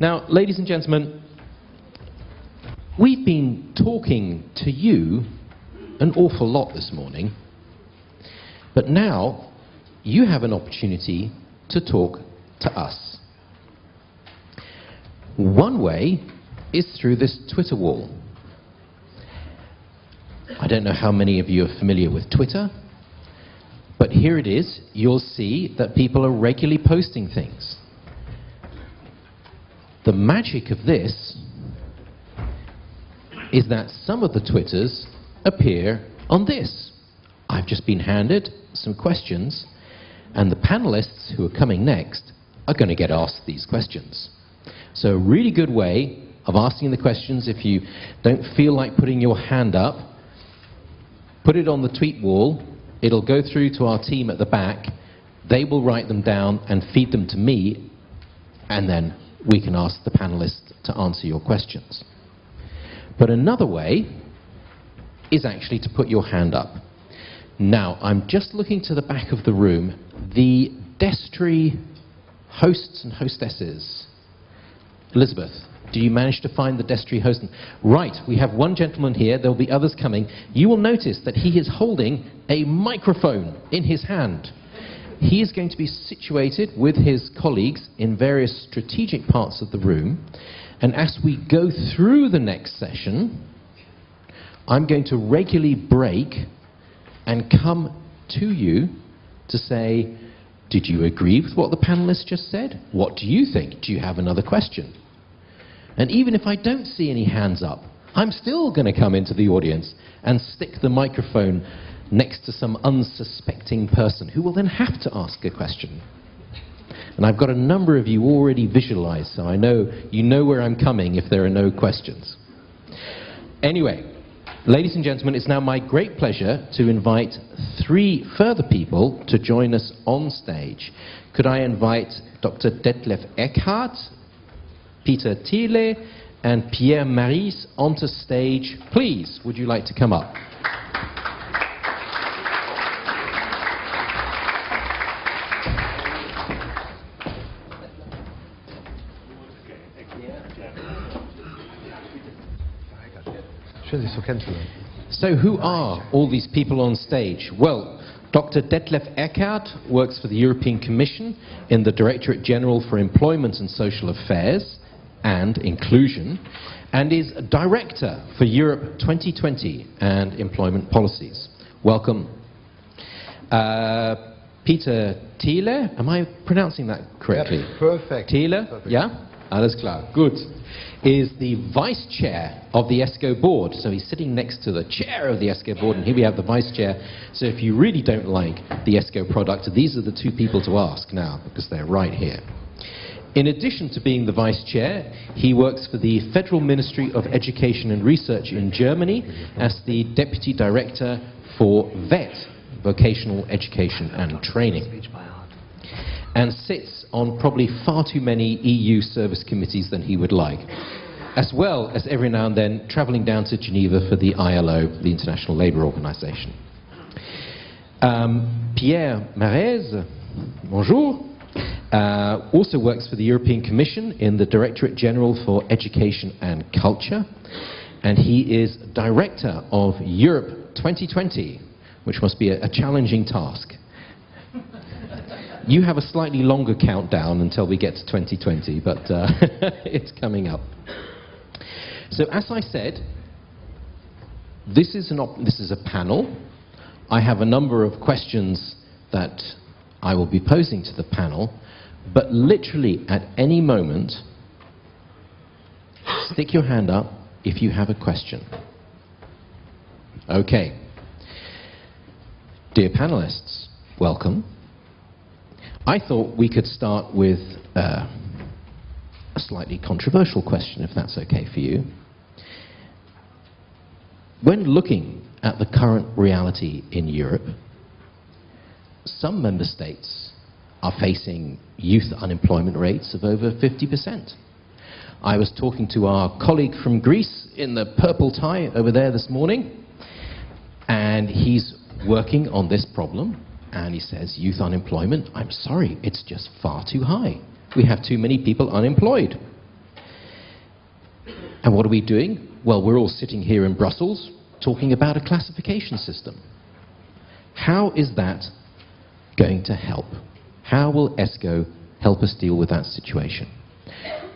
Now, ladies and gentlemen, we've been talking to you an awful lot this morning, but now you have an opportunity to talk to us. One way is through this Twitter wall. I don't know how many of you are familiar with Twitter, but here it is. You'll see that people are regularly posting things. The magic of this is that some of the Twitters appear on this. I've just been handed some questions, and the panelists who are coming next are going to get asked these questions. So a really good way of asking the questions if you don't feel like putting your hand up, put it on the tweet wall, it'll go through to our team at the back, they will write them down and feed them to me, and then we can ask the panelists to answer your questions. But another way is actually to put your hand up. Now, I'm just looking to the back of the room. The Destry hosts and hostesses. Elizabeth, do you manage to find the Destry host? Right, we have one gentleman here. There will be others coming. You will notice that he is holding a microphone in his hand. He is going to be situated with his colleagues in various strategic parts of the room. And as we go through the next session, I'm going to regularly break and come to you to say, did you agree with what the panelists just said? What do you think? Do you have another question? And even if I don't see any hands up, I'm still going to come into the audience and stick the microphone next to some unsuspecting person who will then have to ask a question. And I've got a number of you already visualized, so I know you know where I'm coming if there are no questions. Anyway, ladies and gentlemen, it's now my great pleasure to invite three further people to join us on stage. Could I invite Dr. Detlef Eckert, Peter Thiele, and Pierre Mairesse onto stage. Please, would you like to come up? So who are all these people on stage? Well, Dr. Detlef Eckert works for the European Commission in the Directorate General for Employment and Social Affairs and Inclusion and is Director for Europe 2020 and Employment Policies. Welcome. Uh, Peter Thiele, am I pronouncing that correctly? Perfect. Thiele, perfect. yeah? Alles klar, good. Is the Vice Chair of the ESCO Board. So he's sitting next to the Chair of the ESCO Board, and here we have the Vice Chair. So if you really don't like the ESCO product, these are the two people to ask now, because they're right here. In addition to being the vice chair, he works for the Federal Ministry of Education and Research in Germany as the deputy director for VET, Vocational Education and Training, and sits on probably far too many EU service committees than he would like, as well as every now and then traveling down to Geneva for the ILO, the International Labour Organization. Um, Pierre Mairesse, bonjour. Uh, also works for the European Commission in the Directorate General for Education and Culture. And he is Director of Europe 2020, which must be a, a challenging task. You have a slightly longer countdown until we get to 2020, but uh, it's coming up. So as I said, this is, this is a panel. I have a number of questions that I will be posing to the panel. But literally at any moment, stick your hand up if you have a question. Okay. Dear panelists, welcome. I thought we could start with uh, a slightly controversial question, if that's okay for you. When looking at the current reality in Europe, some member states are facing youth unemployment rates of over 50%. I was talking to our colleague from Greece in the purple tie over there this morning, and he's working on this problem, and he says, youth unemployment, I'm sorry, it's just far too high. We have too many people unemployed. And what are we doing? Well, we're all sitting here in Brussels talking about a classification system. How is that going to help? How will ESCO help us deal with that situation?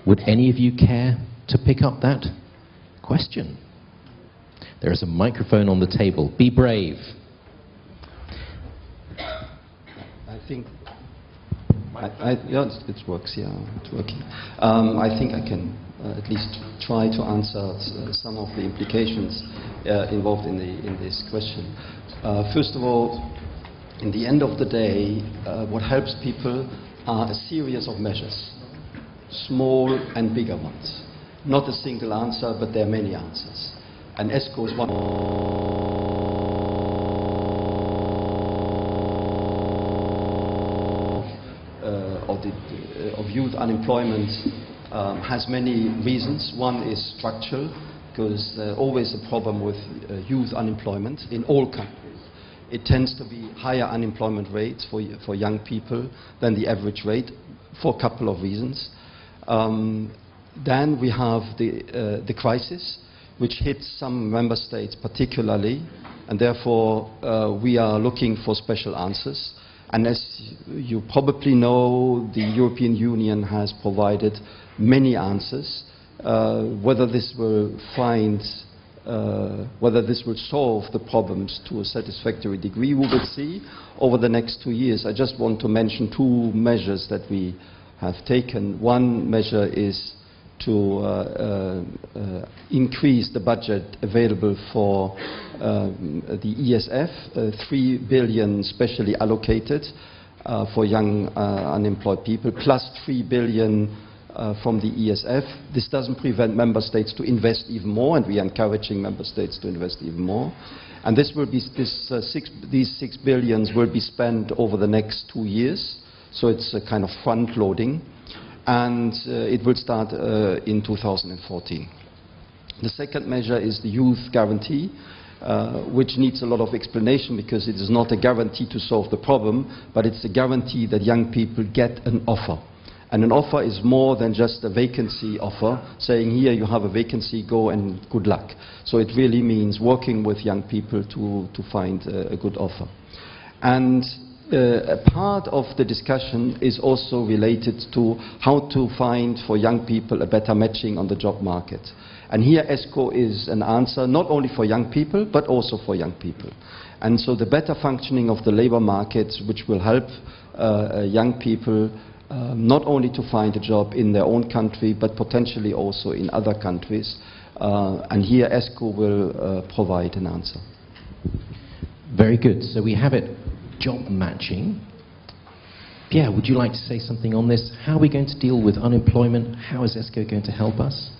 Would any of you care to pick up that question? There is a microphone on the table. Be brave. I think I, I, yeah, it works. Yeah, it's working. Um, I think I can uh, at least try to answer uh, some of the implications uh, involved in, the, in this question. Uh, first of all, in the end of the day, uh, what helps people are a series of measures, small and bigger ones. Not a single answer, but there are many answers. And ESCO is one. Uh, of, the, uh, of youth unemployment um, has many reasons. One is structural, because uh, always a problem with uh, youth unemployment in all countries. It tends to be higher unemployment rates for, for young people than the average rate for a couple of reasons. Um, then we have the, uh, the crisis, which hits some member states particularly, and therefore uh, we are looking for special answers. And as you probably know, the European Union has provided many answers. Uh, whether this will find, uh, whether this will solve the problems to a satisfactory degree, we will see over the next two years. I just want to mention two measures that we have taken. One measure is to uh, uh, uh increase the budget available for um, the ESF, uh, 3 billion specially allocated uh, for young unemployed people, plus 3 billion from the ESF. This doesn't prevent member states to invest even more, and we are encouraging member states to invest even more. And this will be, this, six, these six billions will be spent over the next two years, so it's a kind of front loading, and uh, it will start uh, in 2014. The second measure is the youth guarantee. Uh, which needs a lot of explanation because it is not a guarantee to solve the problem, but it's a guarantee that young people get an offer. And an offer is more than just a vacancy offer, saying here you have a vacancy, go and good luck. So it really means working with young people to, to find a, a good offer. And uh, a part of the discussion is also related to how to find for young people a better matching on the job market. And here ESCO is an answer not only for young people, but also for young people. And so the better functioning of the labor market, which will help uh, uh young people um, not only to find a job in their own country, but potentially also in other countries. Uh, and here ESCO will uh, provide an answer. Very good. So we have it, job matching. Pierre, would you like to say something on this? How are we going to deal with unemployment? How is ESCO going to help us?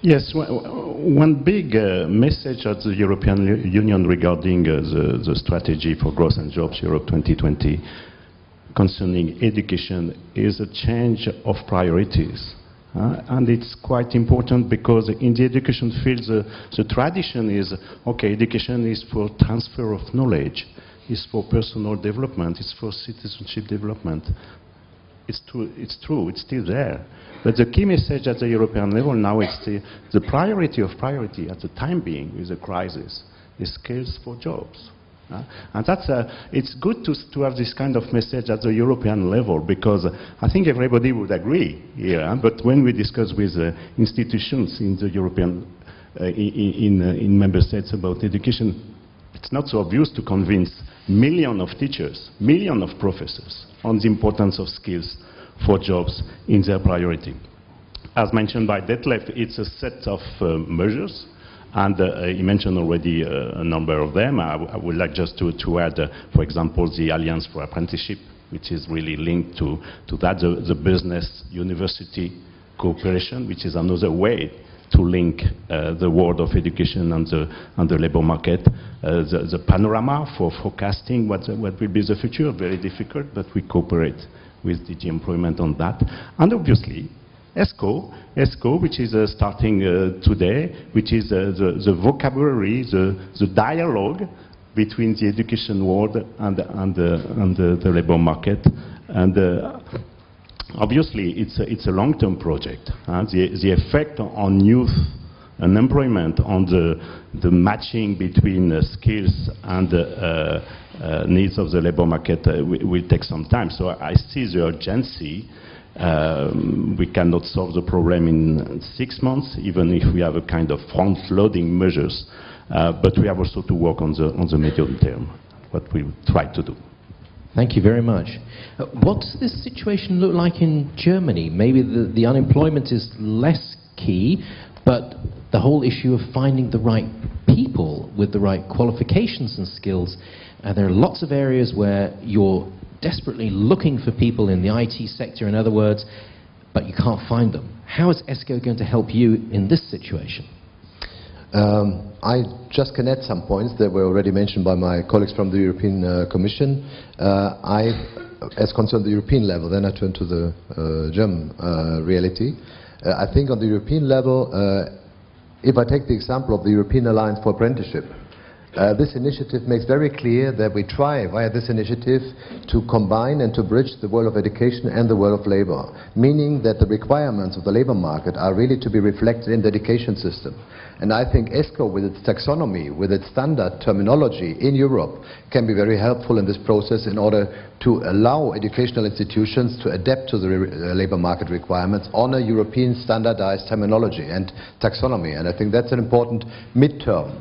Yes, one big uh, message of the European Union regarding uh, the, the, strategy for growth and jobs, Europe 2020, concerning education is a change of priorities. Uh, and it's quite important because in the education field, the, the, tradition is, okay, education is for transfer of knowledge, it's for personal development, it's for citizenship development. It's true, it's true, it's still there. But the key message at the European level now is the, the priority of priority at the time being with the crisis is skills for jobs. Uh, and that's, uh, it's good to, to have this kind of message at the European level because I think everybody would agree here. But when we discuss with uh, institutions in the European, uh, in, in, uh, in, member states about education, it's not so obvious to convince millions of teachers, millions of professors on the importance of skills for jobs in their priority. As mentioned by Detlef, it's a set of measures and uh, you mentioned already uh, a number of them. I, would like just to, to add, uh, for example, the Alliance for Apprenticeship, which is really linked to, to that, the, the business university cooperation, which is another way to link uh, the world of education and the, and the labor market. Uh, the, the, panorama for forecasting what, what will be the future, very difficult, but we cooperate with DG Employment on that. And obviously, ESCO, ESCO, which is uh, starting uh, today, which is uh, the, the, vocabulary, the, the dialogue between the education world and, and, and the, the labor market. And uh, obviously, it's a, it's a long-term project. The, the effect on youth and on the, the matching between uh, skills and uh, uh, needs of the labor market uh, will, will take some time. So I see the urgency. Um, we cannot solve the problem in six months, even if we have a kind of front-loading measures. Uh, but we have also to work on the, on the medium term, what we try to do. Thank you very much. Uh, what does this situation look like in Germany? Maybe the, the unemployment is less key, but the whole issue of finding the right people with the right qualifications and skills. Uh, there are lots of areas where you're desperately looking for people in the IT sector, in other words, but you can't find them. How is ESCO going to help you in this situation? Um, I just add some points that were already mentioned by my colleagues from the European uh, Commission. Uh, I, as concerned the European level, then I turn to the uh, German uh, reality. Uh, I think on the European level, uh, if I take the example of the European Alliance for Apprenticeship, uh, this initiative makes very clear that we try, via this initiative, to combine and to bridge the world of education and the world of labor, meaning that the requirements of the labor market are really to be reflected in the education system. And I think ESCO, with its taxonomy, with its standard terminology in Europe, can be very helpful in this process in order to allow educational institutions to adapt to the uh, labor market requirements on a European standardized terminology and taxonomy. And I think that's an important midterm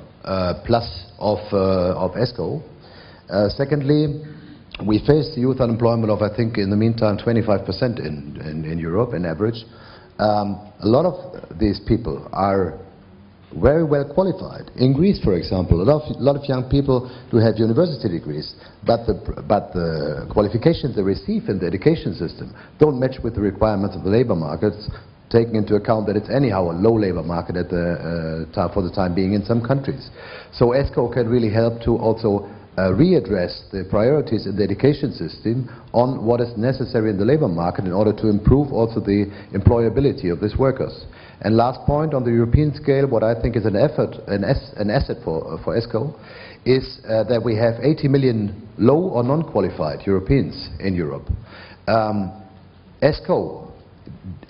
plus of, uh, of ESCO. Uh, secondly, we face youth unemployment of, I think, in the meantime, 25% in, in, in, Europe in average. Um, a lot of these people are very well qualified. In Greece, for example, a lot of, lot of young people do have university degrees, but the, but the qualifications they receive in the education system don't match with the requirements of the labor markets, taking into account that it's anyhow a low labor market at the, uh, for the time being in some countries. So ESCO can really help to also uh, readdress the priorities in the education system on what is necessary in the labor market in order to improve also the employability of these workers. And last point, on the European scale, what I think is an effort, an, an asset for, uh, for ESCO, is uh, that we have 80 million low or non-qualified Europeans in Europe. Um, ESCO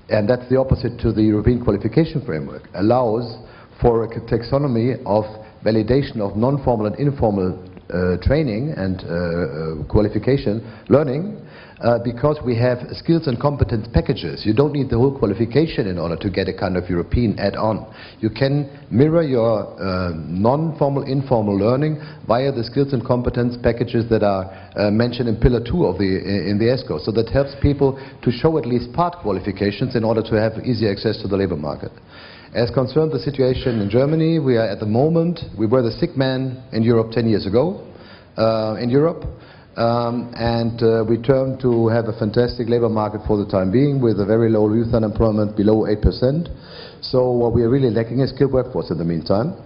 and that's the opposite to the European qualification framework, allows for a taxonomy of validation of non-formal and informal uh, training and uh, uh, qualification learning uh, because we have skills and competence packages. You don't need the whole qualification in order to get a kind of European add-on. You can mirror your uh, non-formal, informal learning via the skills and competence packages that are uh, mentioned in Pillar 2 of the, in the ESCO. So that helps people to show at least part qualifications in order to have easy access to the labor market. As concerned the situation in Germany, we are at the moment, we were the sick man in Europe 10 years ago, uh, in Europe. Um, and uh, we turn to have a fantastic labor market for the time being with a very low youth unemployment below 8%. So what we are really lacking is skilled workforce in the meantime.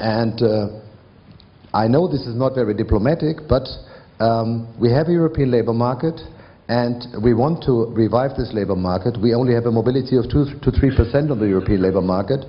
And uh, I know this is not very diplomatic, but um, we have a European labor market and we want to revive this labor market. We only have a mobility of 2 to 3% on the European labor market.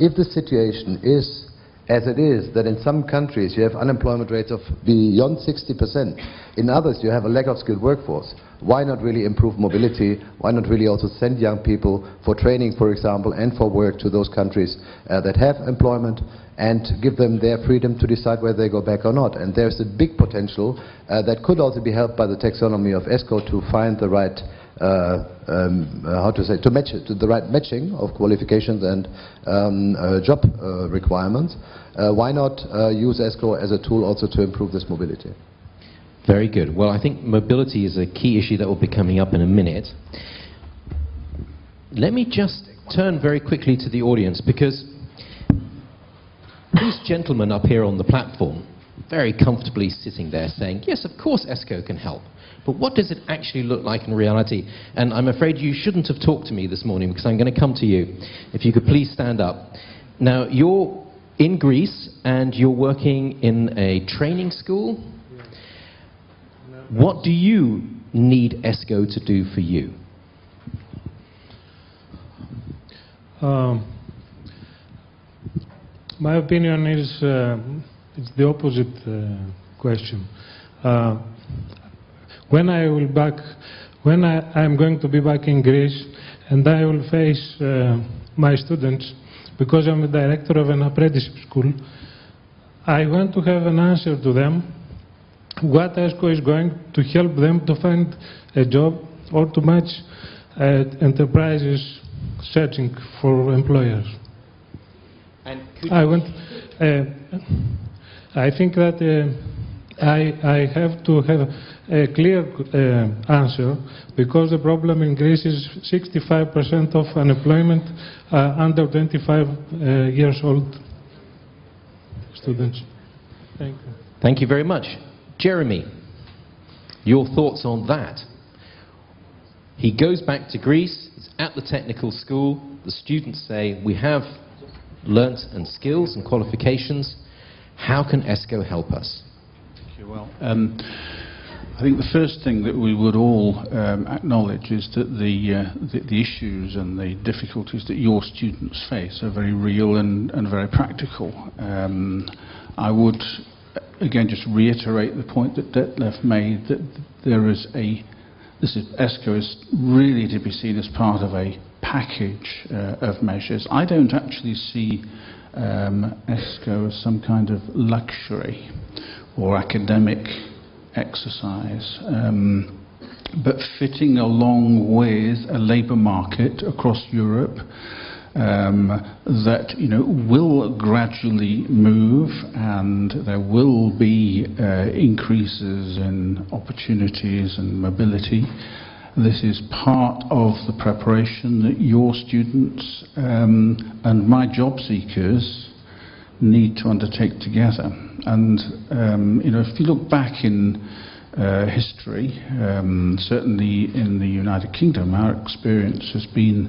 If the situation is as it is that in some countries you have unemployment rates of beyond 60%. In others you have a lack of skilled workforce. Why not really improve mobility? Why not really also send young people for training, for example, and for work to those countries uh, that have employment and give them their freedom to decide whether they go back or not. And there's a big potential uh, that could also be helped by the taxonomy of ESCO to find the right um, uh, how to say, to match to the right matching of qualifications and um, uh, job uh, requirements. Uh, why not uh, use ESCO as a tool also to improve this mobility? Very good. Well, I think mobility is a key issue that will be coming up in a minute. Let me just turn very quickly to the audience because these gentlemen up here on the platform, very comfortably sitting there saying, yes, of course ESCO can help. But what does it actually look like in reality? And I'm afraid you shouldn't have talked to me this morning because I'm going to come to you. If you could please stand up. Now, you're in Greece and you're working in a training school. What do you need ESCO to do for you? Um, my opinion is uh, it's the opposite uh, question. Uh, when I will back, when I am going to be back in Greece and I will face uh, my students, because I'm the director of an apprenticeship school, I want to have an answer to them what ESCO is going to help them to find a job or to match uh, enterprises searching for employers. And could I want. Uh, I think that uh, I I have to have a clear uh, answer because the problem in Greece is 65% of unemployment uh, under 25 uh, years old students. Thank you. Thank you very much. Jeremy, your thoughts on that? He goes back to Greece, he's at the technical school, the students say, we have learnt and skills and qualifications, how can ESCO help us? You. Well, um, I think the first thing that we would all um, acknowledge is that the, uh, the, the issues and the difficulties that your students face are very real and, and very practical. Um, I would again just reiterate the point that Detlef made that there is a this is ESCO is really to be seen as part of a package uh, of measures. I don't actually see um, ESCO as some kind of luxury or academic exercise, um, but fitting along with a labour market across Europe um, that you know will gradually move and there will be uh, increases in opportunities and mobility. This is part of the preparation that your students um, and my job seekers need to undertake together. And um, you know, if you look back in uh, history, um, certainly in the United Kingdom, our experience has been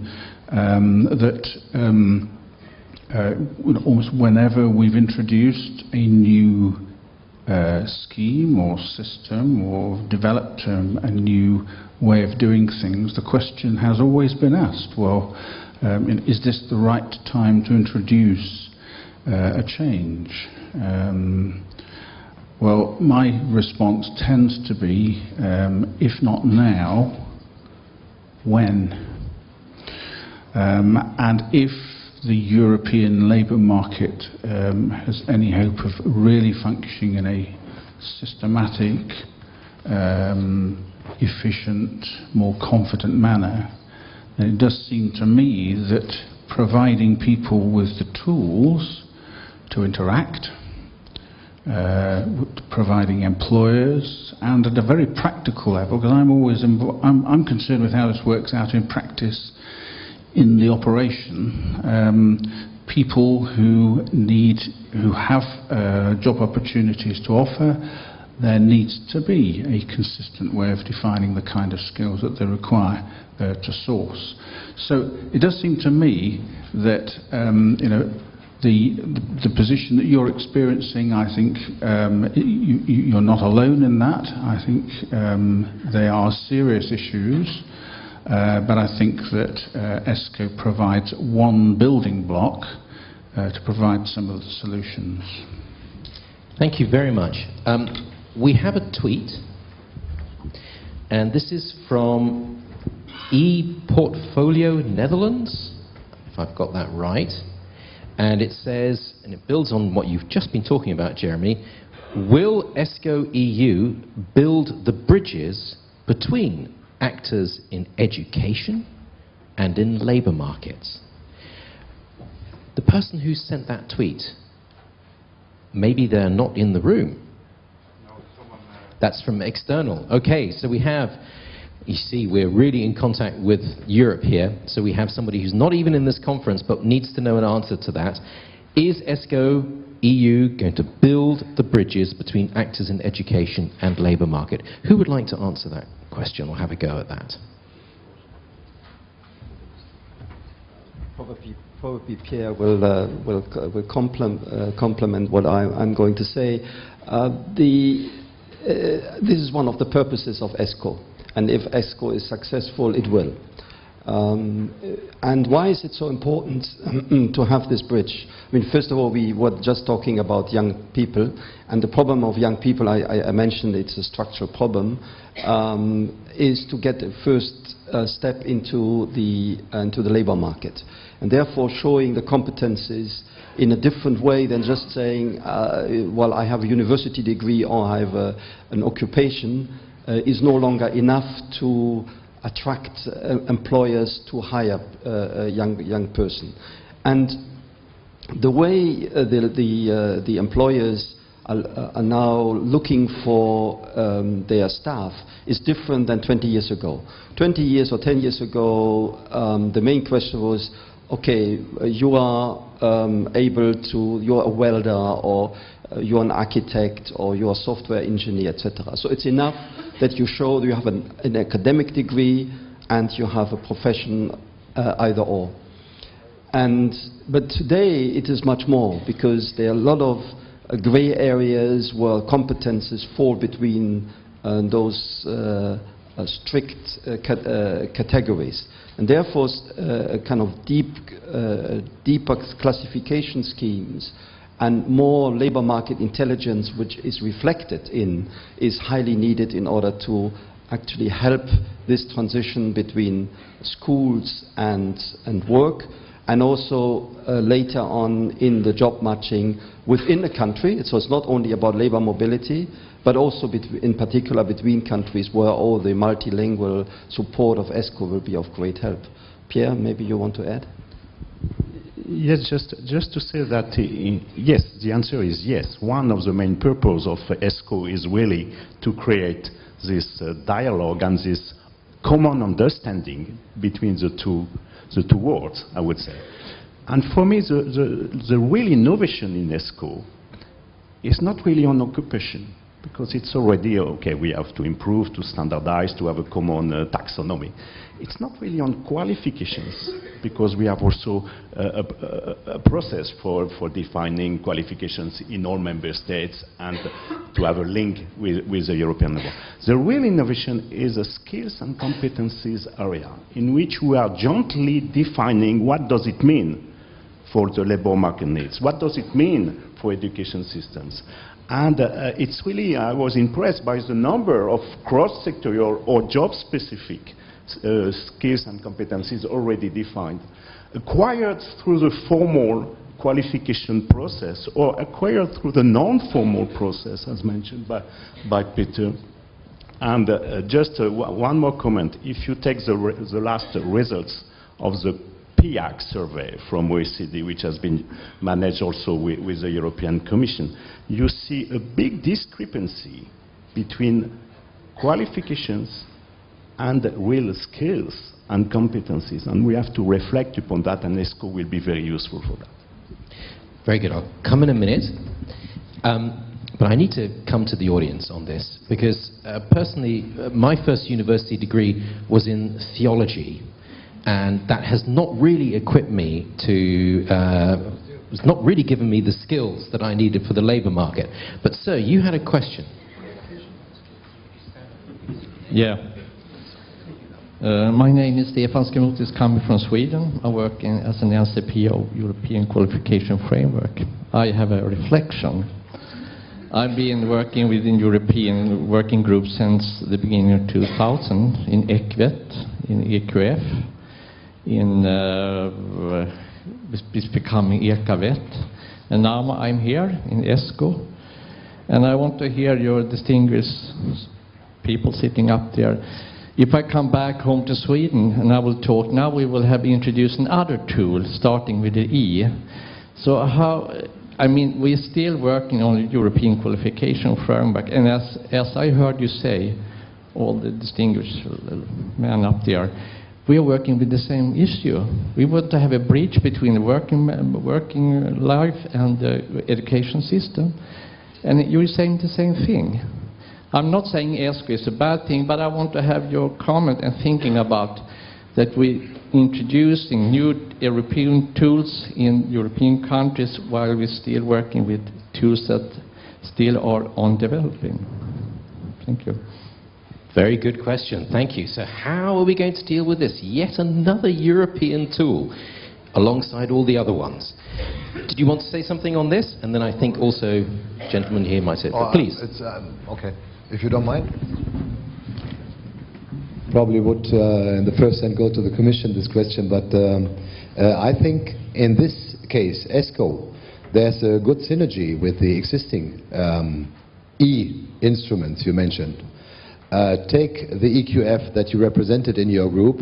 um, that um, uh, almost whenever we've introduced a new uh, scheme or system or developed um, a new way of doing things, the question has always been asked, well, um, is this the right time to introduce uh, a change? Um, well, my response tends to be, um, if not now, when? Um, and if the European labour market um, has any hope of really functioning in a systematic, um, efficient, more confident manner, then it does seem to me that providing people with the tools to interact, uh, providing employers, and at a very practical level, because I'm always I'm, I'm concerned with how this works out in practice in the operation, um, people who need, who have uh, job opportunities to offer, there needs to be a consistent way of defining the kind of skills that they require uh, to source. So it does seem to me that um, you know the, the position that you're experiencing, I think um, you, are not alone in that. I think um, they are serious issues. Uh, but I think that uh, ESCO provides one building block uh, to provide some of the solutions. Thank you very much. Um, we have a tweet, and this is from ePortfolio Netherlands, if I've got that right. And it says, and it builds on what you've just been talking about, Jeremy, will ESCO EU build the bridges between actors in education and in labour markets. The person who sent that tweet, maybe they're not in the room. That's from external. Okay, so we have, you see, we're really in contact with Europe here. So we have somebody who's not even in this conference but needs to know an answer to that. Is ESCO EU going to build the bridges between actors in education and labour market? Who would like to answer that? question or have a go at that? Probably, probably Pierre will, uh, will, will complement, uh, what I, am going to say. Uh, the, uh, Uh, this is one of the purposes of ESCO, and if ESCO is successful, it will. Um, and why is it so important to have this bridge? I mean, first of all, we were just talking about young people, and the problem of young people, I, I, mentioned it's a structural problem, um, is to get the first uh, step into the, uh, into the labor market. And therefore, showing the competences in a different way than just saying, uh, well, I have a university degree or I have a, an occupation, uh, is no longer enough to attract uh, employers to hire uh, a young, young person. And the way uh, the, the, the employers are, now looking for um, their staff is different than 20 years ago. 20 years or 10 years ago, um, the main question was, okay, you are um, able to, you're a welder or you're an architect or you're a software engineer, etc. So it's enough that you show that you have an, an academic degree and you have a profession uh, either or. And, but today it is much more because there are a lot of uh, gray areas where competences fall between uh, those uh, uh, strict categories. And therefore, kind of deep, deeper classification schemes and more labor market intelligence, which is reflected in, is highly needed in order to actually help this transition between schools and, and work, and also uh, later on in the job matching within the country. So it's not only about labor mobility, but also in particular between countries where all the multilingual support of ESCO will be of great help. Pierre, maybe you want to add? Yes, just, just to say that, uh, yes, the answer is yes. One of the main purposes of ESCO is really to create this uh, dialogue and this common understanding between the two, the two worlds, I would say. And for me, the, the, the real innovation in ESCO is not really on occupation because it's already, okay, we have to improve, to standardize, to have a common uh, taxonomy. It's not really on qualifications, because we have also uh, a, a, process for, for defining qualifications in all member states and to have a link with, with the European level. The real innovation is a skills and competencies area, in which we are jointly defining what does it mean for the labor market needs, what does it mean for education systems, and uh, it's really, I was impressed by the number of cross-sectorial or job-specific uh, skills and competencies already defined, acquired through the formal qualification process or acquired through the non-formal process, as mentioned by, by Peter. And uh, just uh, one more comment. If you take the, the last results of the PIAAC survey from OECD, which has been managed also with, with the European Commission, you see a big discrepancy between qualifications and real skills and competencies. And we have to reflect upon that, and ESCO will be very useful for that. Very good. I'll come in a minute. Um, but I need to come to the audience on this, because uh, personally, uh, my first university degree was in theology, and that has not really equipped me to, uh, it's not really given me the skills that I needed for the labour market. But sir, you had a question. Yeah. Uh, my name is Stefan Skromotis, coming from Sweden. I work in, as an NCPO, European Qualification Framework. I have a reflection. I've been working within European working groups since the beginning of 2000 in ECVET, in EQF, in uh, becoming ECVET. And now I'm here in ESCO. And I want to hear your distinguished people sitting up there. If I come back home to Sweden and I will talk, now we will have introduced another tool starting with the E. So how, I mean, we're still working on the European qualification framework. And as, as I heard you say, all the distinguished men up there, we are working with the same issue. We want to have a bridge between the working, working life and the education system. And you're saying the same thing. I'm not saying ESCO is a bad thing, but I want to have your comment and thinking about that we introducing new European tools in European countries while we're still working with tools that still are on developing. Thank you. Very good question. Thank you. So how are we going to deal with this? Yet another European tool alongside all the other ones. Did you want to say something on this? And then I think also gentlemen here might say, Oh, please. It's, um, okay, if you don't mind. Probably would uh, in the first hand go to the Commission this question, but um, uh, I think in this case, ESCO, there's a good synergy with the existing um, E-instruments you mentioned. Uh, take the EQF that you represented in your group.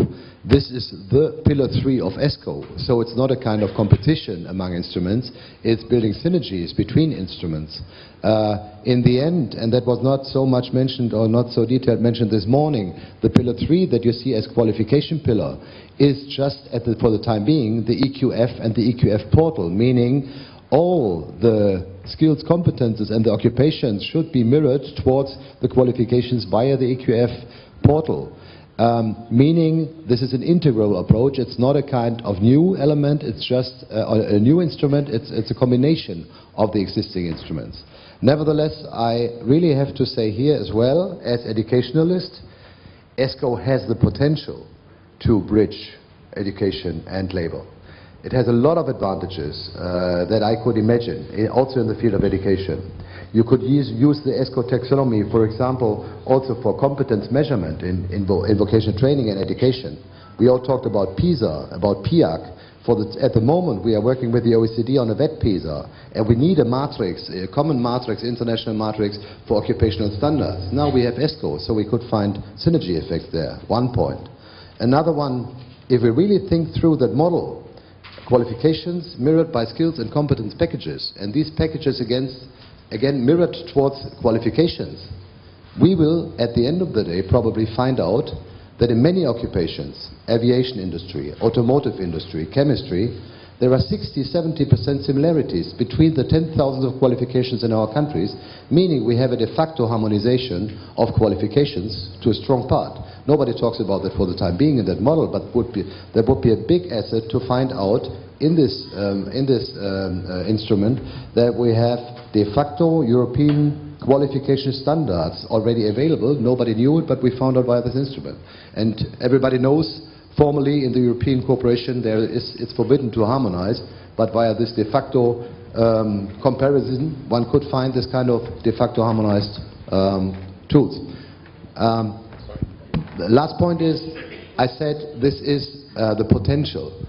This is the pillar three of ESCO, so it's not a kind of competition among instruments, it's building synergies between instruments. Uh, in the end, and that was not so much mentioned or not so detailed mentioned this morning, the pillar three that you see as qualification pillar is just, the, for the time being, the EQF and the EQF portal, meaning all the skills, competences and the occupations should be mirrored towards the qualifications via the EQF portal. Um, meaning this is an integral approach. It's not a kind of new element, it's just a, a new instrument, it's, it's a combination of the existing instruments. Nevertheless, I really have to say here as well, as educationalist, ESCO has the potential to bridge education and labor. It has a lot of advantages uh, that I could imagine, eh, also in the field of education. You could use, use the ESCO taxonomy, for example, also for competence measurement in, in, vo in vocational training and education. We all talked about PISA, about PIAAC. For the, at the moment, we are working with the OECD on a VET PISA, and we need a matrix, a common matrix, international matrix for occupational standards. Now we have ESCO, so we could find synergy effects there. One point. Another one, if we really think through that model, qualifications mirrored by skills and competence packages, and these packages against, again mirrored towards qualifications, we will, at the end of the day, probably find out that in many occupations, aviation industry, automotive industry, chemistry, there are 60-70% similarities between the 10,000 of qualifications in our countries, meaning we have a de facto harmonization of qualifications to a strong part. Nobody talks about that for the time being in that model, but would be, there would be a big asset to find out in this, um, in this um, uh, instrument that we have de facto European qualification standards already available. Nobody knew it, but we found out via this instrument. And everybody knows formally in the European cooperation there is, it's forbidden to harmonize, but via this de facto um, comparison one could find this kind of de facto harmonized um, tools. Um, the last point is, I said this is uh, the potential.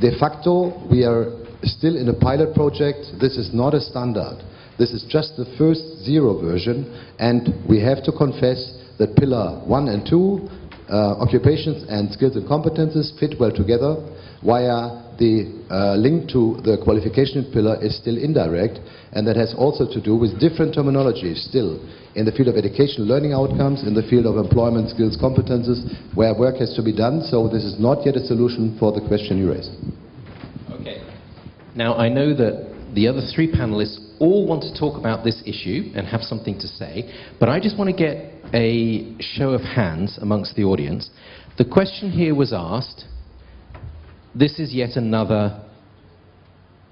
De facto, we are still in a pilot project. This is not a standard. This is just the first zero version, and we have to confess that pillar one and two uh, occupations and skills and competences fit well together, while the uh, link to the qualification pillar is still indirect, and that has also to do with different terminologies still in the field of education, learning outcomes, in the field of employment, skills, competences, where work has to be done. So this is not yet a solution for the question you raised. Okay. Now, I know that the other three panelists all want to talk about this issue and have something to say, but I just want to get a show of hands amongst the audience. The question here was asked, this is yet another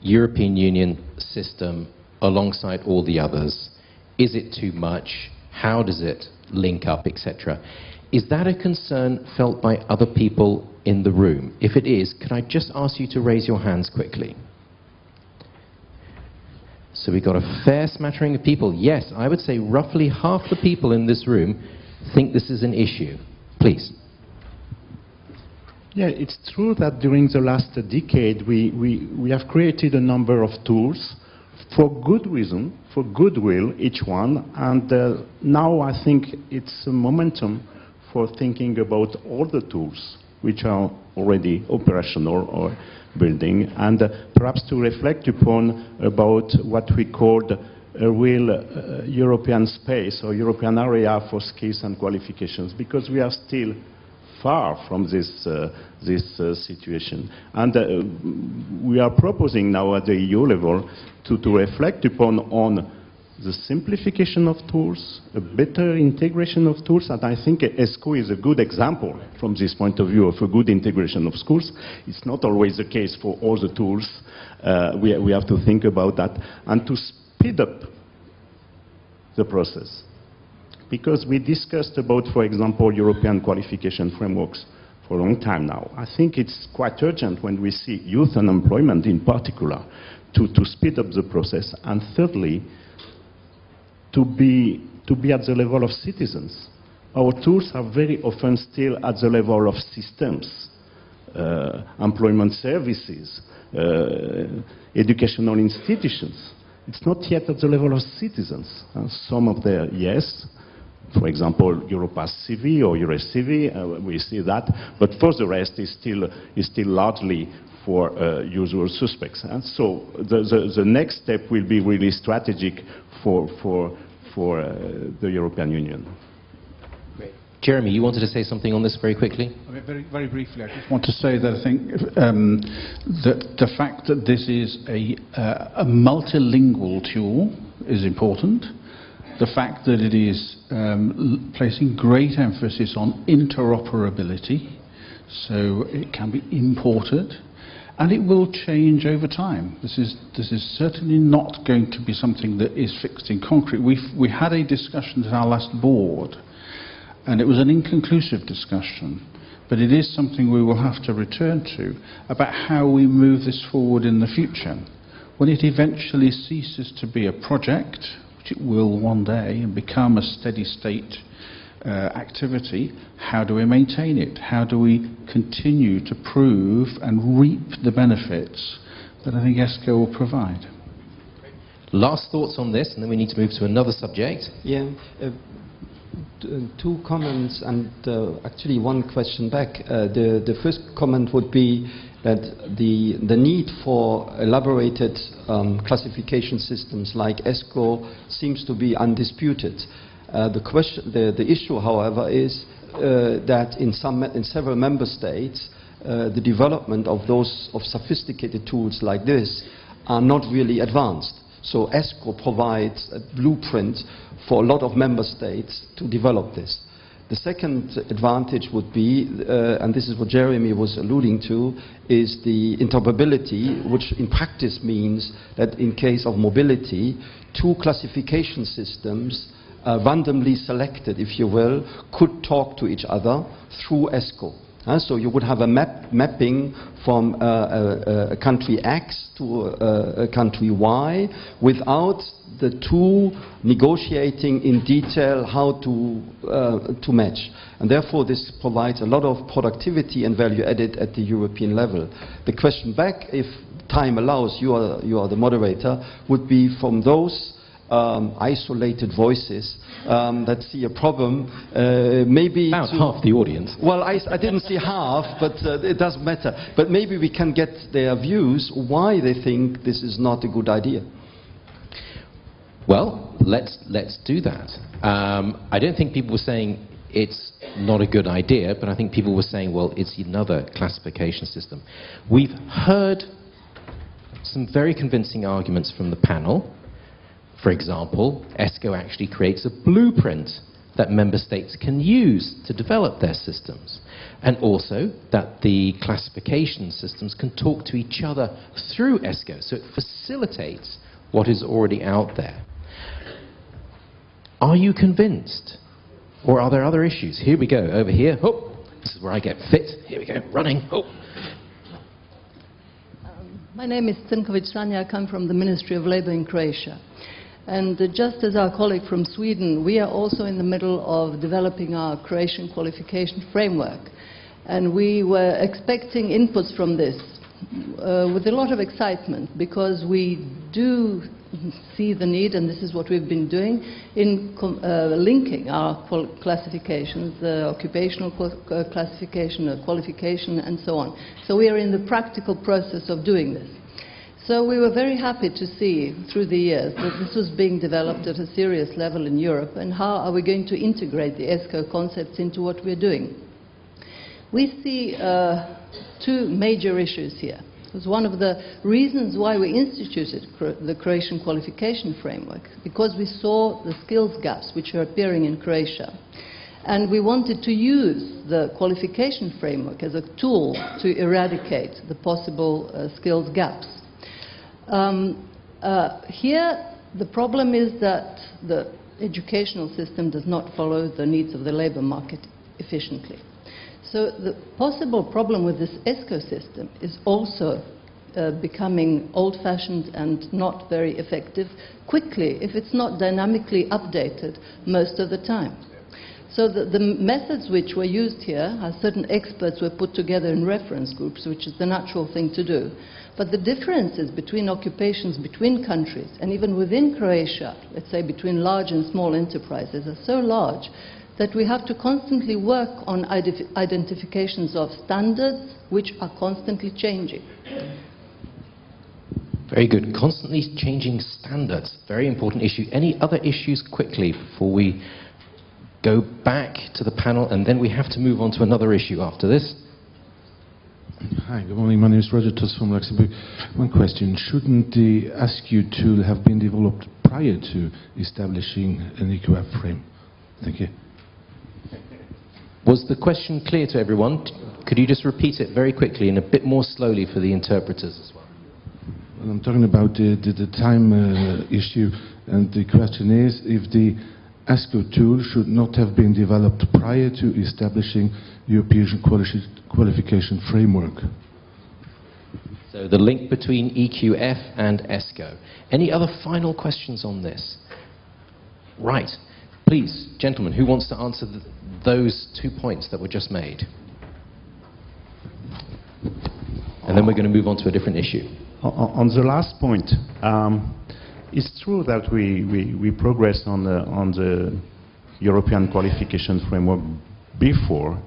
European Union system alongside all the others. Is it too much? How does it link up, etc.? Is that a concern felt by other people in the room? If it is, can I just ask you to raise your hands quickly? So we've got a fair smattering of people. Yes, I would say roughly half the people in this room think this is an issue. Please. Yeah, it's true that during the last decade we, we, we have created a number of tools for good reason, for goodwill, each one, and uh, now I think it's a momentum for thinking about all the tools which are already operational or building, and uh, perhaps to reflect upon about what we called a real uh, European space or European area for skills and qualifications, because we are still far from this, uh, this uh, situation. And uh, we are proposing now at the EU level to, to reflect upon on the simplification of tools, a better integration of tools, and I think ESCO is a good example from this point of view of a good integration of schools. It's not always the case for all the tools. Uh, we, we have to think about that and to speed up the process. because we discussed about, for example, European qualification frameworks for a long time now. I think it's quite urgent when we see youth unemployment in particular to, to speed up the process. And thirdly, to be, to be at the level of citizens. Our tools are very often still at the level of systems, uh, employment services, uh, educational institutions. It's not yet at the level of citizens. Uh, some of the, yes, for example, Europass CV or EURES-CV, uh, we see that, but for the rest, it's still, is still largely for uh, usual suspects. And so the, the, the, next step will be really strategic for, for, for uh, the European Union. Jeremy, you wanted to say something on this very quickly? I mean, very, very briefly, I just want to say that I think um, that the fact that this is a, uh, a multilingual tool is important the fact that it is um, placing great emphasis on interoperability, so it can be imported, and it will change over time. This is, this is certainly not going to be something that is fixed in concrete. We've, we had a discussion at our last board, and it was an inconclusive discussion, but it is something we will have to return to about how we move this forward in the future. When it eventually ceases to be a project, which it will one day and become a steady state uh, activity, how do we maintain it? How do we continue to prove and reap the benefits that I think ESCO will provide? Last thoughts on this, and then we need to move to another subject. Yeah. Uh, two comments and uh, actually one question back. Uh, the, the first comment would be that the, the need for elaborated um, classification systems like ESCO seems to be undisputed. Uh, the, question, the, the issue, however, is uh, that in, some, in several member states, uh, the development of those of sophisticated tools like this are not really advanced. So ESCO provides a blueprint for a lot of member states to develop this. The second advantage would be, uh, and this is what Jeremy was alluding to, is the interoperability, which in practice means that in case of mobility, two classification systems, uh, randomly selected, if you will, could talk to each other through ESCO. Uh, so you would have a map mapping from uh, a, a, country X to a, a, country Y without the two negotiating in detail how to, uh, to match. And therefore this provides a lot of productivity and value added at the European level. The question back, if time allows, you are, you are the moderator, would be from those um, isolated voices um, that see a problem. Uh, maybe about half the audience. Well, I, I didn't see half, but uh, it doesn't matter. But maybe we can get their views why they think this is not a good idea. Well, let's let's do that. Um, I don't think people were saying it's not a good idea, but I think people were saying, well, it's another classification system. We've heard some very convincing arguments from the panel. For example, ESCO actually creates a blueprint that member states can use to develop their systems. And also that the classification systems can talk to each other through ESCO, so it facilitates what is already out there. Are you convinced? Or are there other issues? Here we go, over here. Oh, this is where I get fit. Here we go, running. Oh. Um, my name is Cinkovic Sanja. I come from the Ministry of Labour in Croatia. And uh, just as our colleague from Sweden, we are also in the middle of developing our Croatian qualification framework. And we were expecting inputs from this uh, with a lot of excitement because we do see the need, and this is what we've been doing, in uh, linking our classifications, the occupational uh, classification, the qualification, and so on. So we are in the practical process of doing this. So we were very happy to see through the years that this was being developed at a serious level in Europe and how are we going to integrate the ESCO concepts into what we're doing. We see uh, two major issues here. It was one of the reasons why we instituted the Croatian qualification framework, because we saw the skills gaps which are appearing in Croatia. And we wanted to use the qualification framework as a tool to eradicate the possible uh, skills gaps. Um, uh, here, the problem is that the educational system does not follow the needs of the labor market efficiently. So the possible problem with this ESCO system is also uh, becoming old-fashioned and not very effective quickly if it's not dynamically updated most of the time. So the, the, methods which were used here certain experts were put together in reference groups, which is the natural thing to do. But the differences between occupations between countries and even within Croatia, let's say between large and small enterprises, are so large that we have to constantly work on identifications of standards which are constantly changing. Very good. Constantly changing standards. Very important issue. Any other issues quickly before we go back to the panel and then we have to move on to another issue after this? Hi, good morning. My name is Roger Tuss from Luxembourg. One question. Shouldn't the ESCO tool have been developed prior to establishing an EQF frame? Thank you. Was the question clear to everyone? Could you just repeat it very quickly and a bit more slowly for the interpreters as well? well I'm talking about the, the, the time uh, issue, and the question is if the ESCO tool should not have been developed prior to establishing European quali qualification framework. So the link between EQF and ESCO. Any other final questions on this? Right. Please, gentlemen, who wants to answer the, those two points that were just made? And then we're going to move on to a different issue. On the last point, um, it's true that we, we, we progressed on the, on the European qualification framework before,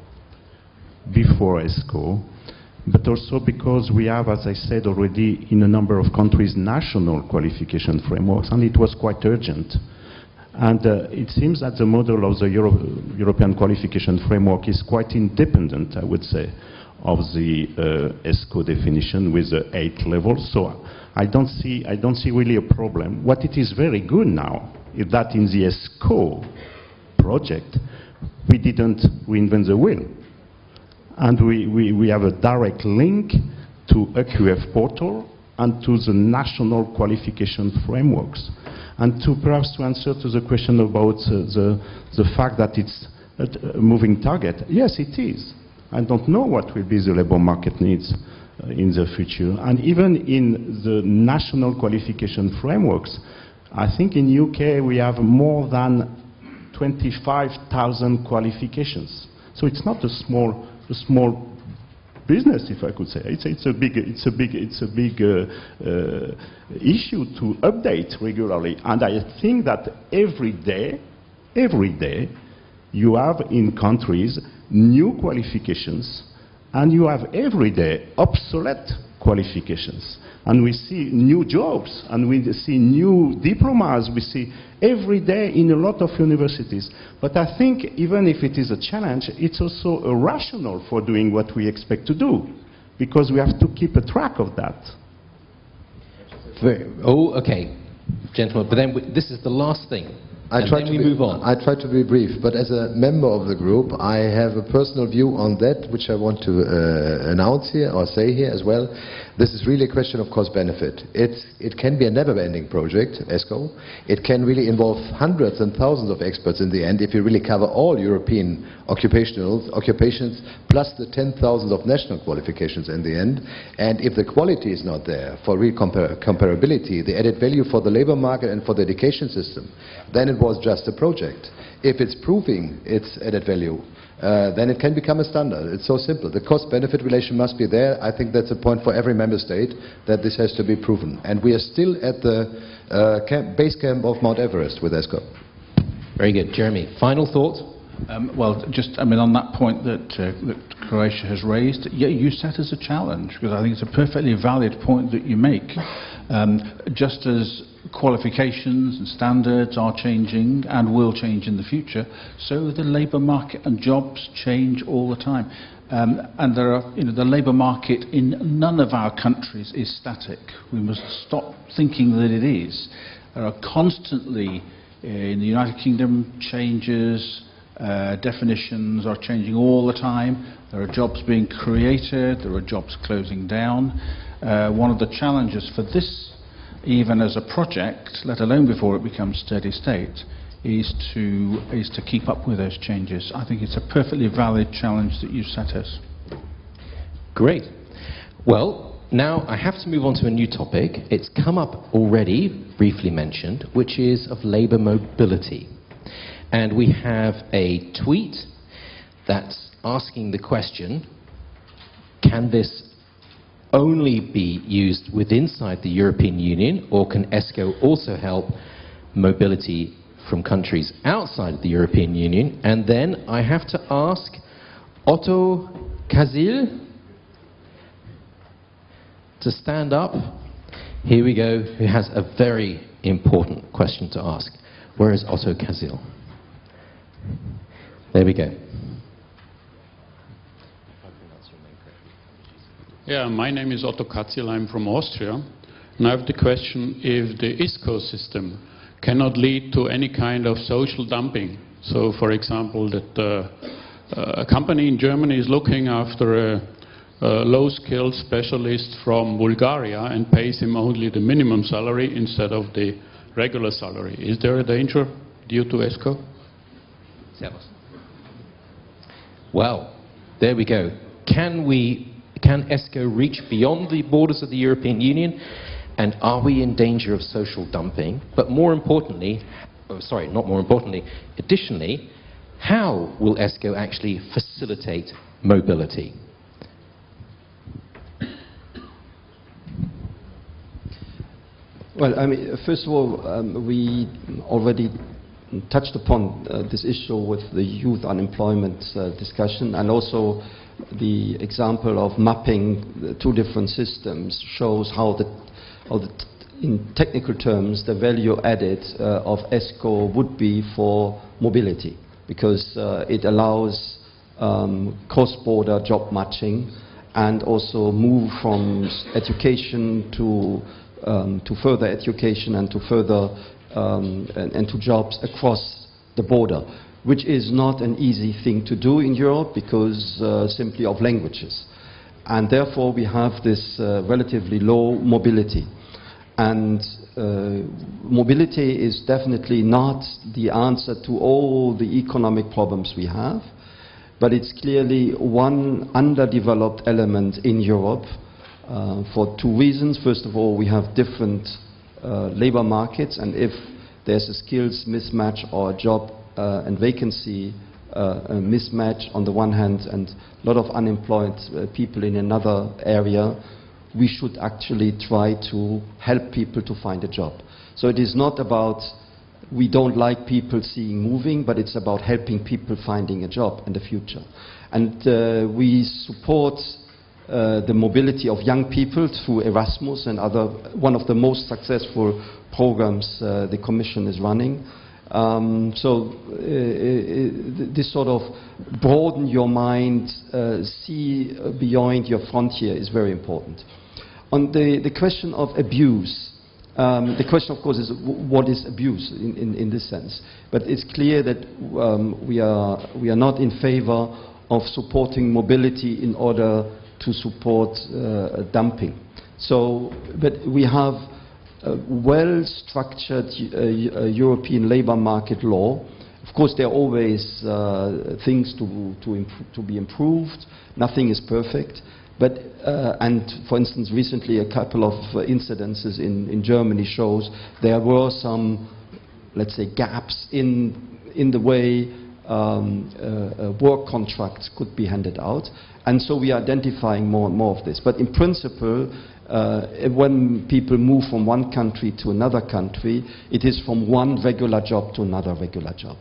before ESCO, but also because we have, as I said already, in a number of countries, national qualification frameworks, and it was quite urgent. And uh, it seems that the model of the Euro European qualification framework is quite independent, I would say, of the uh, ESCO definition with the eight levels. So I don't see, I don't see really a problem. What it is very good now is that in the ESCO project, we didn't reinvent the wheel. And we, we, we have a direct link to EQF portal and to the national qualification frameworks. And to perhaps to answer to the question about uh, the, the fact that it's a moving target, yes, it is. I don't know what will be the labor market needs in the future. And even in the national qualification frameworks, I think in UK we have more than 25,000 qualifications. So it's not a small, a small business, if I could say. It's, it's a big, it's a big, it's a big uh, uh, issue to update regularly. And I think that every day, every day, you have in countries new qualifications, and you have every day obsolete qualifications. And we see new jobs, and we see new diplomas, we see every day in a lot of universities. But I think even if it is a challenge, it's also a rational for doing what we expect to do, because we have to keep a track of that. Oh, okay, gentlemen, but then we, this is the last thing. I try to be, move on. I try to be brief, but as a member of the group, I have a personal view on that, which I want to uh, announce here or say here as well. This is really a question of cost benefit. It can be a never-ending project, ESCO. It can really involve hundreds and thousands of experts in the end if you really cover all European occupations plus the 10,000 of national qualifications in the end. And if the quality is not there for real compar comparability, the added value for the labor market and for the education system, then it was just a project. If it's proving its added value, uh, then it can become a standard. It's so simple. The cost-benefit relation must be there. I think that's a point for every member state that this has to be proven. And we are still at the uh, camp, base camp of Mount Everest with ESCO. Very good. Jeremy, final thought? Um, well, just, I mean, on that point that, uh, that Croatia has raised, yeah, you set as a challenge, because I think it's a perfectly valid point that you make. Um, just as qualifications and standards are changing and will change in the future, so the labour market and jobs change all the time. Um, and there are, you know, the labour market in none of our countries is static. We must stop thinking that it is. There are constantly, uh, in the United Kingdom, changes, uh, definitions are changing all the time. There are jobs being created, there are jobs closing down. Uh, one of the challenges for this even as a project, let alone before it becomes steady state, is to, is to keep up with those changes. I think it's a perfectly valid challenge that you set us. Great. Well, now I have to move on to a new topic. It's come up already, briefly mentioned, which is of labour mobility. And we have a tweet that's asking the question, can this only be used within inside the European Union, or can ESCO also help mobility from countries outside the European Union? And then I have to ask Otto Kazil to stand up. Here we go, who has a very important question to ask. Where is Otto Kazil? There we go. Yeah, my name is Otto Katzil, I'm from Austria. And I have the question if the ISCO system cannot lead to any kind of social dumping. So, for example, that uh, a company in Germany is looking after a, a low-skilled specialist from Bulgaria and pays him only the minimum salary instead of the regular salary. Is there a danger due to ESCO? Well, there we go. Can we, can ESCO reach beyond the borders of the European Union? And are we in danger of social dumping? But more importantly, oh, sorry, not more importantly, additionally, how will ESCO actually facilitate mobility? Well, I mean, first of all, um, we already touched upon uh, this issue with the youth unemployment uh, discussion and also the example of mapping the two different systems shows how the, how the in technical terms, the value added uh, of ESCO would be for mobility because uh, it allows um, cross-border job matching and also move from education to, um, to further education and to further um, and, and to jobs across the border, which is not an easy thing to do in Europe because uh, simply of languages. And therefore we have this uh, relatively low mobility. And uh, mobility is definitely not the answer to all the economic problems we have, but it's clearly one underdeveloped element in Europe uh, for two reasons. First of all, we have different labor markets, and if there's a skills mismatch or a job uh, and vacancy uh, mismatch on the one hand and a lot of unemployed uh, people in another area, we should actually try to help people to find a job. So it is not about we don't like people seeing moving, but it's about helping people finding a job in the future. And uh, we support uh, the mobility of young people through Erasmus and other, one of the most successful programs uh, the Commission is running. Um, so uh, uh, this sort of broaden your mind, uh, see beyond your frontier is very important. On the, the question of abuse, um, the question, of course, is what is abuse in, in, in this sense. But it's clear that um, we, are, we are not in favor of supporting mobility in order to support uh, dumping. So, but we have a well-structured uh, uh, European labor market law. Of course, there are always things to, to, to, be improved. Nothing is perfect. But, uh, and for instance, recently a couple of uh, incidences in, in Germany shows there were some, let's say, gaps in, in the way um, uh, work contracts could be handed out. And so we are identifying more and more of this. But in principle, uh, when people move from one country to another country, it is from one regular job to another regular job.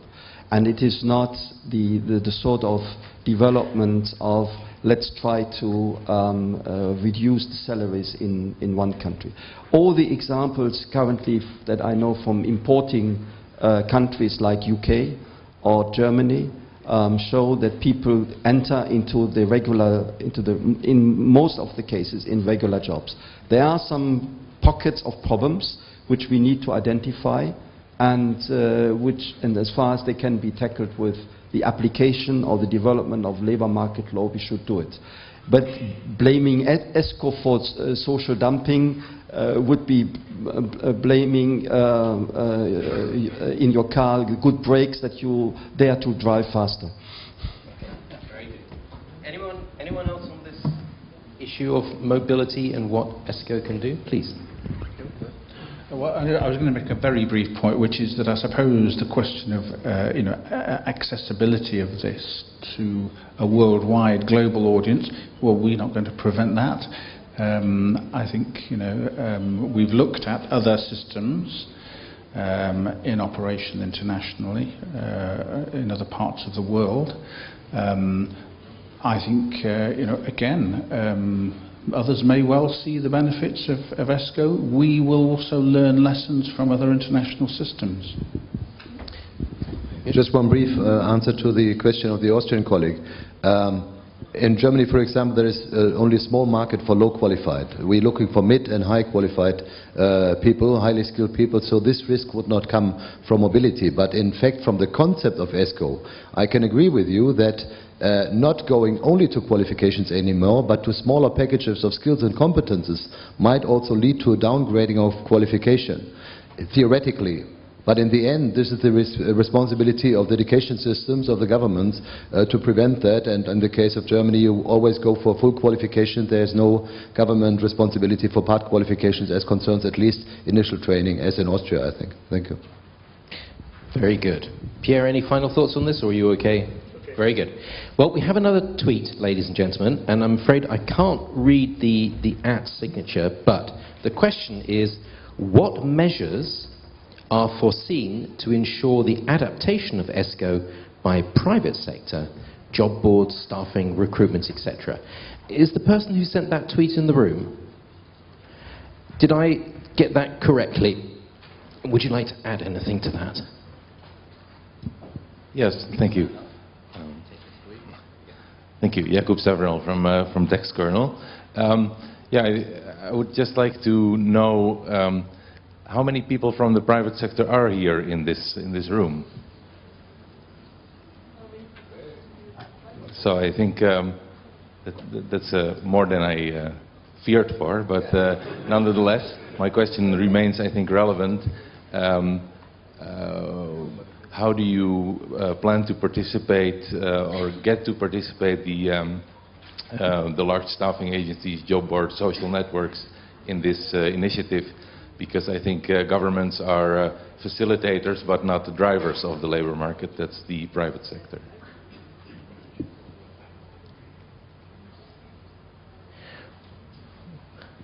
And it is not the, the, the sort of development of let's try to um, uh, reduce the salaries in, in one country. All the examples currently that I know from importing uh, countries like UK or Germany um, show that people enter into the regular, into the, in most of the cases, in regular jobs. There are some pockets of problems which we need to identify and uh, which, and as far as they can be tackled with the application or the development of labor market law, we should do it. But blaming ESCO for uh, social dumping would be uh, uh, blaming uh, uh, in your car good brakes that you dare to drive faster. Anyone, anyone else on this issue of mobility and what ESCO can do? Please. Well, I I was going to make a very brief point, which is that I suppose the question of uh, you know a- a- accessibility of this to a worldwide global audience. Well, we're not going to prevent that. Um, I think you know um, we've looked at other systems um, in operation internationally uh, in other parts of the world. Um, I think, uh, you know, again, um, others may well see the benefits of, of ESCO. We will also learn lessons from other international systems. Just one brief uh, answer to the question of the Austrian colleague. Um, in Germany, for example, there is uh, only a small market for low qualified. We're looking for mid and high qualified uh, people, highly skilled people, so this risk would not come from mobility. But in fact, from the concept of ESCO, I can agree with you that uh, not going only to qualifications anymore, but to smaller packages of skills and competences might also lead to a downgrading of qualification, theoretically. But in the end, this is the res- uh, responsibility of the education systems of the governments uh, to prevent that. And in the case of Germany, you always go for full qualification. There is no government responsibility for part qualifications as concerns at least initial training, as in Austria, I think. Thank you. Very good. Pierre, any final thoughts on this, or are you okay? Very good. Well, we have another tweet, ladies and gentlemen, and I'm afraid I can't read the, the at signature, but the question is what measures are foreseen to ensure the adaptation of ESCO by private sector, job boards, staffing, recruitment, etc.? Is the person who sent that tweet in the room? Did I get that correctly? Would you like to add anything to that? Yes, thank you. Um, Thank you. Jakub Savrel from uh, from DexKernel. Um, Yeah, I I would just like to know um, how many people from the private sector are here in this in this room? So I think um, that that- that's uh, more than I uh, feared for, but uh, nonetheless, my question remains, I think, relevant. Um, uh, how do you uh, plan to participate uh, or get to participate the um, the large staffing agencies, job boards, social networks in this initiative? Because I think uh, governments are uh, facilitators but not the drivers of the labor market. That's the private sector.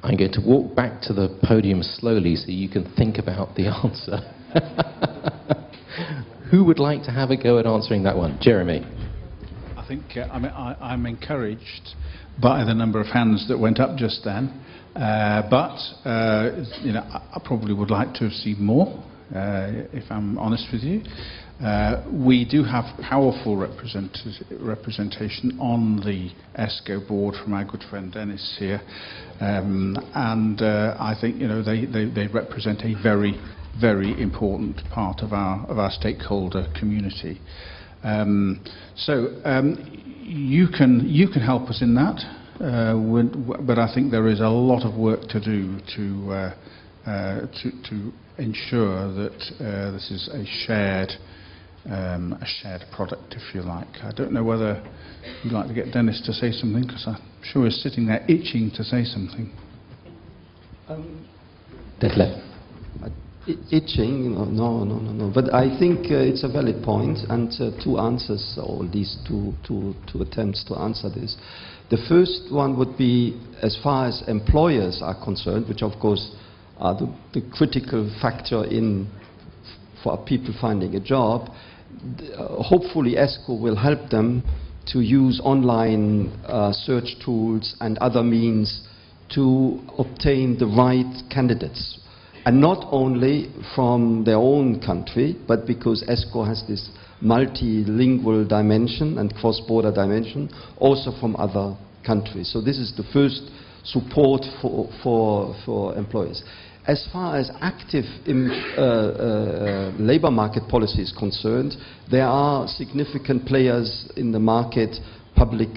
I'm going to walk back to the podium slowly so you can think about the answer. Who would like to have a go at answering that one? Jeremy. I think uh, I mean, I, I'm encouraged by the number of hands that went up just then, uh, but uh, you know I, probably would like to have seen more. Uh, if I'm honest with you, uh, we do have powerful represent- representation on the ESCO board from our good friend Denis here, um, and uh, I think you know they, they, they represent a very very important part of our of our stakeholder community. Um, so um, you can you can help us in that, uh, with, but I think there is a lot of work to do to uh, uh, to, to ensure that uh, this is a shared um, a shared product, if you like. I don't know whether you'd like to get Denis to say something because I'm sure he's sitting there itching to say something. Detlef. Itching, no, no, no, no, no. But I think uh, it's a valid point, and uh, two answers, or at least two, two, two attempts to answer this. The first one would be as far as employers are concerned, which of course are the, the critical factor in for people finding a job. uh, hopefully, ESCO will help them to use online uh, search tools and other means to obtain the right candidates. And not only from their own country, but because ESCO has this multilingual dimension and cross-border dimension, also from other countries. So this is the first support for, for, for employers. As far as active im- uh, uh, labor market policy is concerned, there are significant players in the market, public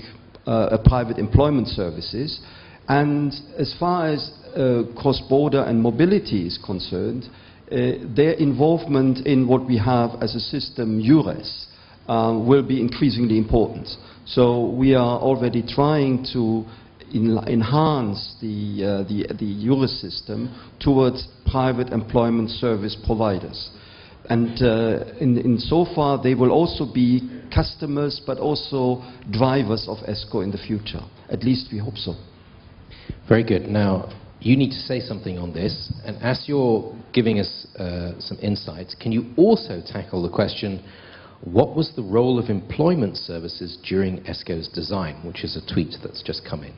uh, private employment services. And as far as uh, cross-border and mobility is concerned, uh, their involvement in what we have as a system, EURES, uh, will be increasingly important. So we are already trying to en enhance the, uh, the, the EURES system towards private employment service providers. And uh, in, in so far, they will also be customers, but also drivers of ESCO in the future. At least we hope so. Very good. Now, you need to say something on this, and as you're giving us uh, some insights, can you also tackle the question, what was the role of employment services during ESCO's design, which is a tweet that's just come in?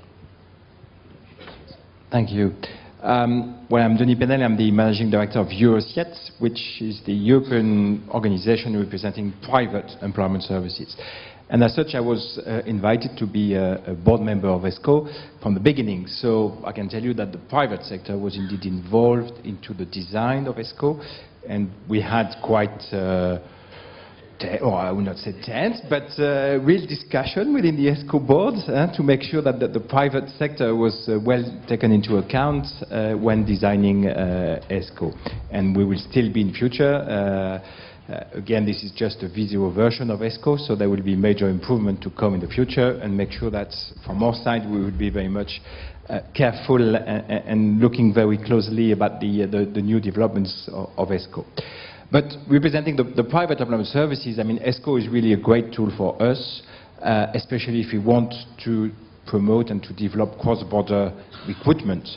Thank you. Um, well, I'm Denis Pennel, I'm the managing director of Eurociett, which is the European organization representing private employment services. And as such, I was uh, invited to be a, a, board member of ESCO from the beginning. So I can tell you that the private sector was indeed involved into the design of ESCO, and we had quite, uh, or I would not say tense, but uh, real discussion within the ESCO board uh, to make sure that the, the private sector was uh, well taken into account uh, when designing ESCO. And we will still be in future again, this is just a visual version of ESCO, so there will be major improvement to come in the future and make sure that from our side we will be very much uh, careful and, and, looking very closely about the, uh, the, the, new developments of, of ESCO. But representing the, the, private employment services, I mean, ESCO is really a great tool for us, uh, especially if we want to promote and to develop cross-border recruitment.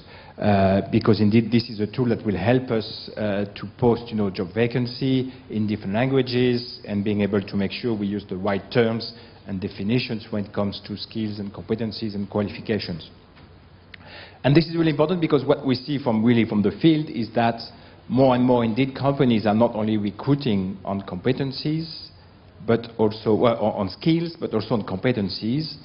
Uh, because indeed this is a tool that will help us uh, to post you know, job vacancy in different languages and being able to make sure we use the right terms and definitions when it comes to skills and competencies and qualifications. And this is really important because what we see from really from the field is that more and more indeed companies are not only recruiting on competencies, but also well, on skills, but also on competencies.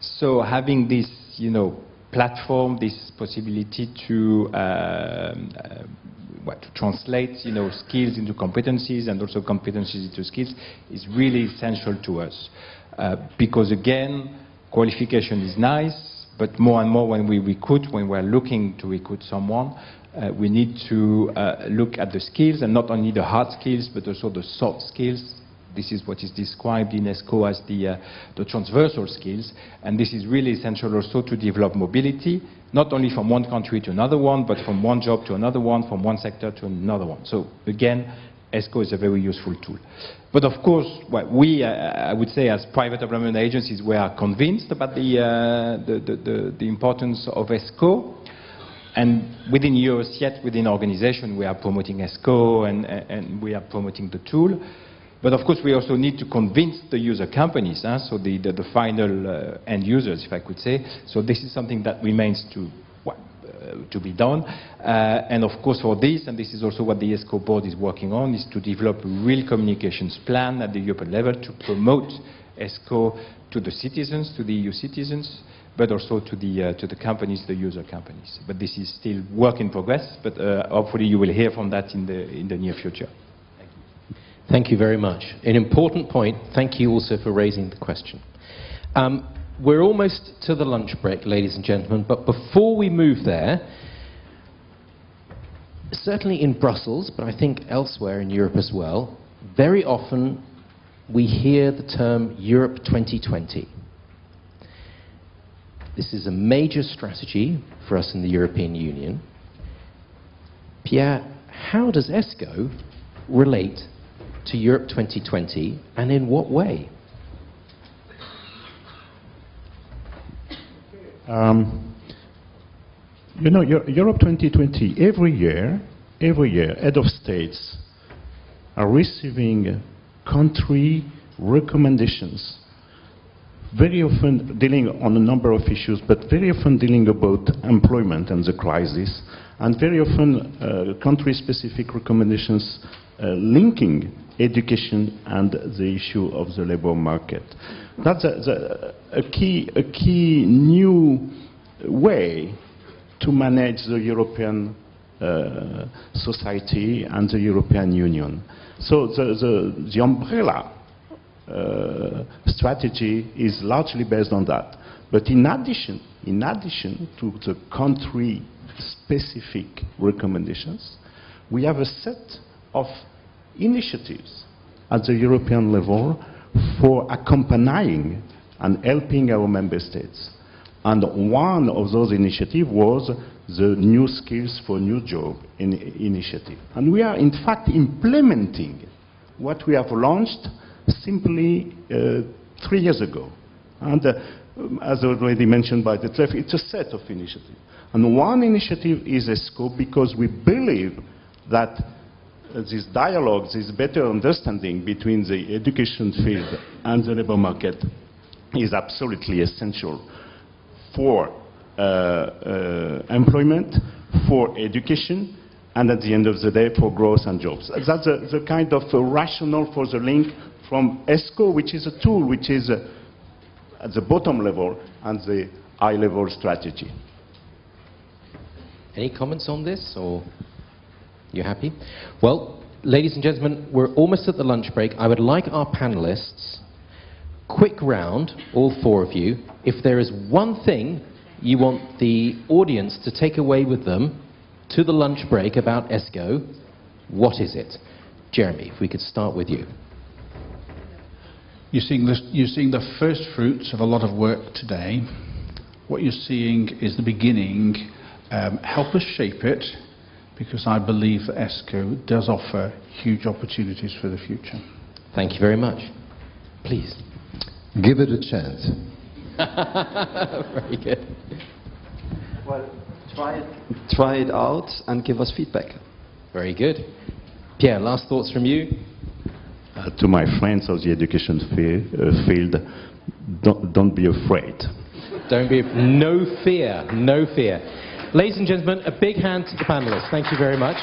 So having this, you know, platform, this possibility to, uh, uh, what, to translate you know, skills into competencies and also competencies into skills is really essential to us. Uh, because again, qualification is nice, but more and more when we recruit, when we're looking to recruit someone, uh, we need to uh, look at the skills and not only the hard skills but also the soft skills this is what is described in ESCO as the, uh, the transversal skills, and this is really essential also to develop mobility, not only from one country to another one, but from one job to another one, from one sector to another one. So again, ESCO is a very useful tool. But of course, we, uh, I would say, as private employment agencies, we are convinced about the, uh, the, the, the, importance of ESCO. And within Eurociett, within organization, we are promoting ESCO and, and we are promoting the tool. But of course, we also need to convince the user companies, huh? so the, the, the final uh, end users, if I could say. So this is something that remains to, well, uh, to be done. Uh, and of course, for this, and this is also what the ESCO board is working on, is to develop a real communications plan at the European level to promote ESCO to the citizens, to the EU citizens, but also to the, uh, to the companies, the user companies. But this is still work in progress, but uh, hopefully you will hear from that in the, in the near future. Thank you very much. An important point. Thank you also for raising the question. Um, we're almost to the lunch break, ladies and gentlemen, but before we move there, certainly in Brussels, but I think elsewhere in Europe as well, very often we hear the term Europe 2020. This is a major strategy for us in the European Union. Pierre, how does ESCO relate to Europe 2020 and in what way? Um, you know, Europe 2020, every year, every year, head of states are receiving country recommendations, very often dealing on a number of issues, but very often dealing about employment and the crisis, and very often uh, country-specific recommendations linking education and the issue of the labor market. That's a, the, a, key, a key new way to manage the European uh, society and the European Union. So the, the, the umbrella uh, strategy is largely based on that. But in addition, in addition to the country-specific recommendations, we have a set of initiatives at the European level for accompanying and helping our member states. And one of those initiatives was the New Skills for New Job in initiative. And we are in fact implementing what we have launched simply uh, three years ago. And uh, as already mentioned by Detlef, it's a set of initiatives. And one initiative is ESCO because we believe that this dialogue, this better understanding between the education field and the labor market is absolutely essential for uh, uh, employment, for education, and at the end of the day, for growth and jobs. That's the, the kind of rationale for the link from ESCO, which is a tool which is uh, at the bottom level, and the high-level strategy. Any comments on this, or you happy? Well, ladies and gentlemen, we're almost at the lunch break. I would like our panelists, quick round, all four of you. If there is one thing you want the audience to take away with them to the lunch break about ESCO, what is it? Jeremy, if we could start with you. You're seeing, this, you're seeing the first fruits of a lot of work today. What you're seeing is the beginning. Um, help us shape it, because I believe that ESCO does offer huge opportunities for the future. Thank you very much. Please. Give it a chance. very good. Well, try it, try it out and give us feedback. Very good. Pierre, last thoughts from you? Uh, to my friends of the education uh, field, don't, don't be afraid. Don't be, no fear, no fear. Ladies and gentlemen, a big hand to the panelists. Thank you very much.